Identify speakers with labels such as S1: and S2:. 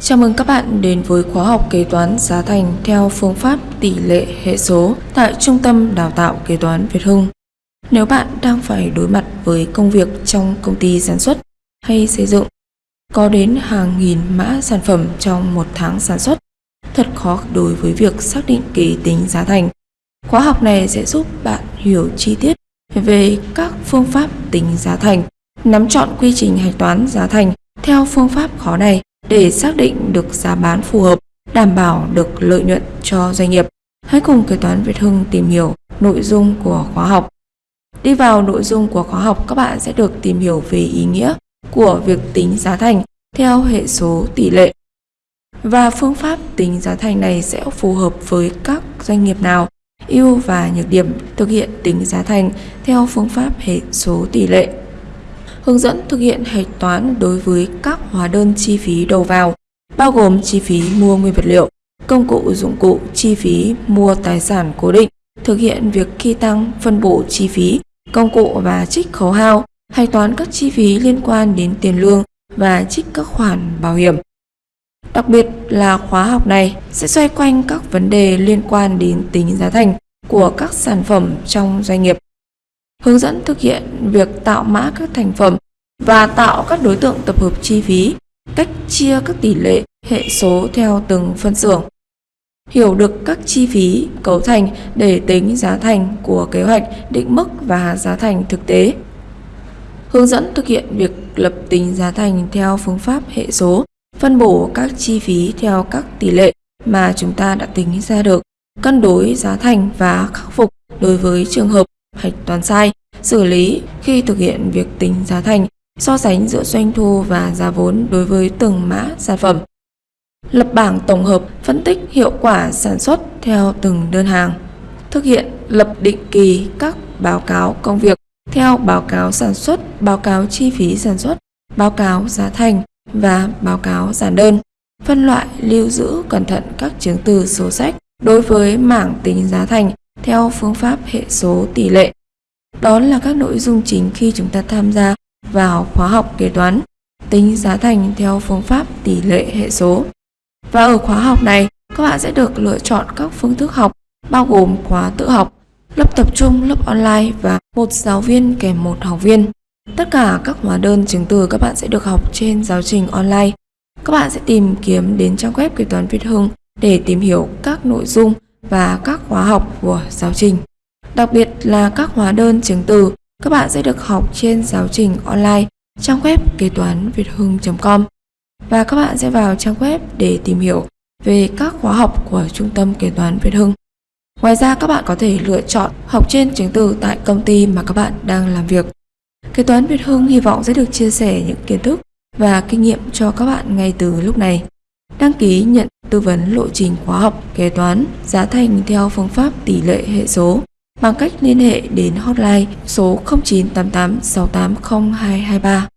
S1: Chào mừng các bạn đến với khóa học kế toán giá thành theo phương pháp tỷ lệ hệ số tại Trung tâm Đào tạo Kế toán Việt Hưng. Nếu bạn đang phải đối mặt với công việc trong công ty sản xuất hay xây dựng, có đến hàng nghìn mã sản phẩm trong một tháng sản xuất, thật khó đối với việc xác định kế tính giá thành. Khóa học này sẽ giúp bạn hiểu chi tiết về các phương pháp tính giá thành, nắm chọn quy trình hạch toán giá thành theo phương pháp khó này để xác định được giá bán phù hợp, đảm bảo được lợi nhuận cho doanh nghiệp. Hãy cùng kế toán Việt Hưng tìm hiểu nội dung của khóa học. Đi vào nội dung của khóa học, các bạn sẽ được tìm hiểu về ý nghĩa của việc tính giá thành theo hệ số tỷ lệ. Và phương pháp tính giá thành này sẽ phù hợp với các doanh nghiệp nào, ưu và nhược điểm thực hiện tính giá thành theo phương pháp hệ số tỷ lệ hướng dẫn thực hiện hạch toán đối với các hóa đơn chi phí đầu vào, bao gồm chi phí mua nguyên vật liệu, công cụ dụng cụ, chi phí mua tài sản cố định, thực hiện việc khi tăng phân bổ chi phí, công cụ và trích khấu hao, hạch toán các chi phí liên quan đến tiền lương và trích các khoản bảo hiểm. Đặc biệt là khóa học này sẽ xoay quanh các vấn đề liên quan đến tính giá thành của các sản phẩm trong doanh nghiệp hướng dẫn thực hiện việc tạo mã các thành phẩm và tạo các đối tượng tập hợp chi phí, cách chia các tỷ lệ hệ số theo từng phân xưởng. Hiểu được các chi phí cấu thành để tính giá thành của kế hoạch định mức và giá thành thực tế. Hướng dẫn thực hiện việc lập tính giá thành theo phương pháp hệ số, phân bổ các chi phí theo các tỷ lệ mà chúng ta đã tính ra được, cân đối giá thành và khắc phục đối với trường hợp hạch toán sai, xử lý khi thực hiện việc tính giá thành, so sánh giữa doanh thu và giá vốn đối với từng mã sản phẩm. Lập bảng tổng hợp phân tích hiệu quả sản xuất theo từng đơn hàng. Thực hiện lập định kỳ các báo cáo công việc theo báo cáo sản xuất, báo cáo chi phí sản xuất, báo cáo giá thành và báo cáo giản đơn. Phân loại lưu giữ cẩn thận các chứng từ số sách đối với mảng tính giá thành theo phương pháp hệ số tỷ lệ đó là các nội dung chính khi chúng ta tham gia vào khóa học kế toán tính giá thành theo phương pháp tỷ lệ hệ số. Và ở khóa học này, các bạn sẽ được lựa chọn các phương thức học bao gồm khóa tự học, lớp tập trung, lớp online và một giáo viên kèm một học viên. Tất cả các hóa đơn chứng từ các bạn sẽ được học trên giáo trình online. Các bạn sẽ tìm kiếm đến trang web kế toán Việt Hưng để tìm hiểu các nội dung và các khóa học của giáo trình. Đặc biệt là các hóa đơn chứng từ, các bạn sẽ được học trên giáo trình online trang web kế toán việt hưng.com và các bạn sẽ vào trang web để tìm hiểu về các khóa học của Trung tâm Kế toán Việt Hưng. Ngoài ra các bạn có thể lựa chọn học trên chứng từ tại công ty mà các bạn đang làm việc. Kế toán Việt Hưng hy vọng sẽ được chia sẻ những kiến thức và kinh nghiệm cho các bạn ngay từ lúc này. Đăng ký nhận tư vấn lộ trình khóa học, kế toán, giá thành theo phương pháp tỷ lệ hệ số bằng cách liên hệ đến hotline số 0988 680 223